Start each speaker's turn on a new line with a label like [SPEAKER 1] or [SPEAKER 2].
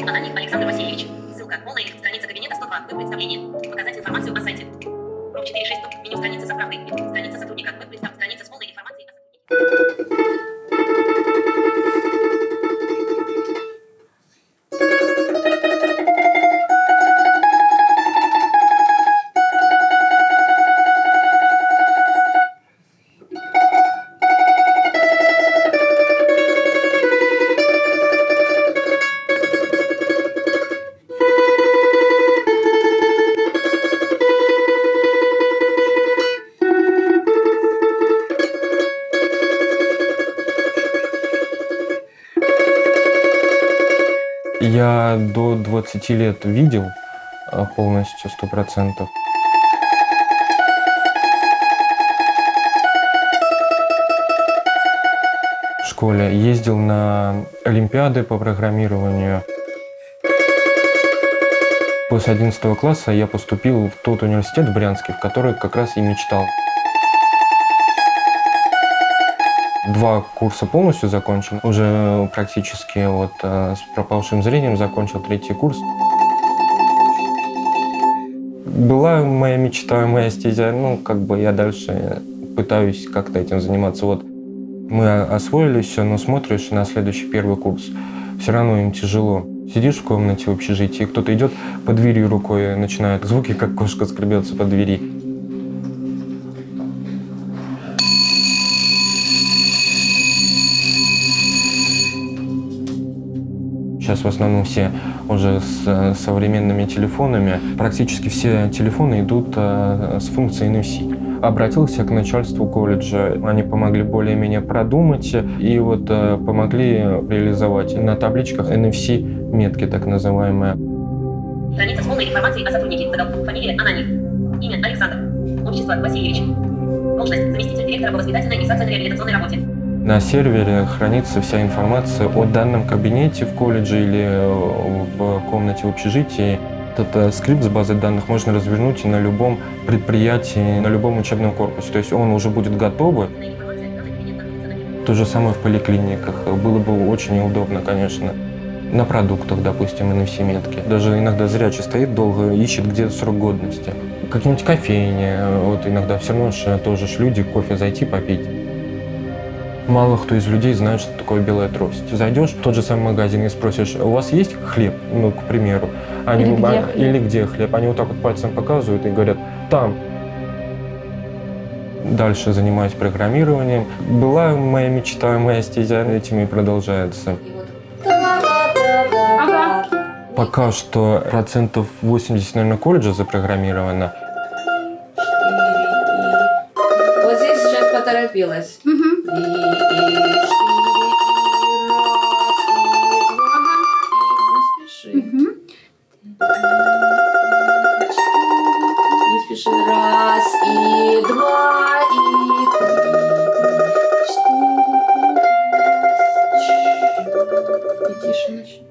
[SPEAKER 1] Александр Васильевич. Ссылка. Полная страница кабинета 102. Веб представление. Показать информацию о сайте. Проф 4.6. Меню страницы заправки. Страница сотрудника. Веб представ-
[SPEAKER 2] Я до 20 лет видел а, полностью, сто процентов. В школе ездил на олимпиады по программированию. После 11 класса я поступил в тот университет в Брянске, в который как раз и мечтал. Два курса полностью закончил, уже практически вот э, с пропавшим зрением закончил третий курс. Была моя мечта, моя стезя, ну, как бы я дальше пытаюсь как-то этим заниматься. Вот мы освоили все, но смотришь на следующий первый курс, все равно им тяжело. Сидишь в комнате в общежитии, кто-то идет по двери рукой, начинает звуки, как кошка скребется по двери. Сейчас в основном все уже с э, современными телефонами. Практически все телефоны идут э, с функцией NFC. Обратился к начальству колледжа. Они помогли более-менее продумать и вот э, помогли реализовать на табличках NFC-метки так называемые.
[SPEAKER 1] Страница с полной информацией о сотруднике. Заголовок. Фамилия Ананин. Имя Александр. Отчество Васильевич. Должность заместитель директора по воспитательной и социально-реабилитационной работе.
[SPEAKER 2] На сервере хранится вся информация о данном кабинете в колледже или э, в комнате в общежитии. Этот э, скрипт с базой данных можно развернуть и на любом предприятии, на любом учебном корпусе. То есть он уже будет готовый.
[SPEAKER 1] На
[SPEAKER 2] То же самое в поликлиниках. Было бы очень удобно, конечно. На продуктах, допустим, NFC-метки. Даже иногда зрячий стоит долго, ищет где срок годности. Какие-нибудь кофейни, э, вот иногда все равно ж тоже ж люди кофе зайти попить. Мало кто из людей знает, что такое белая трость. Зайдешь в тот же самый магазин и спросишь, у вас есть хлеб, ну, к примеру. Они,
[SPEAKER 3] Или где
[SPEAKER 2] а,
[SPEAKER 3] хлеб?
[SPEAKER 2] Или где хлеб. Они вот так вот пальцем показывают и говорят, там. Дальше занимаюсь программированием. Была моя мечта, моя стезя этим и продолжается.
[SPEAKER 3] Ага.
[SPEAKER 2] Пока что процентов 80, наверное, колледжа запрограммировано.
[SPEAKER 4] Поторопилась. И, и, и раз, и два, и не спеши. Не спеши. Раз, и два, и три, и четыре, и пять. И тише начни.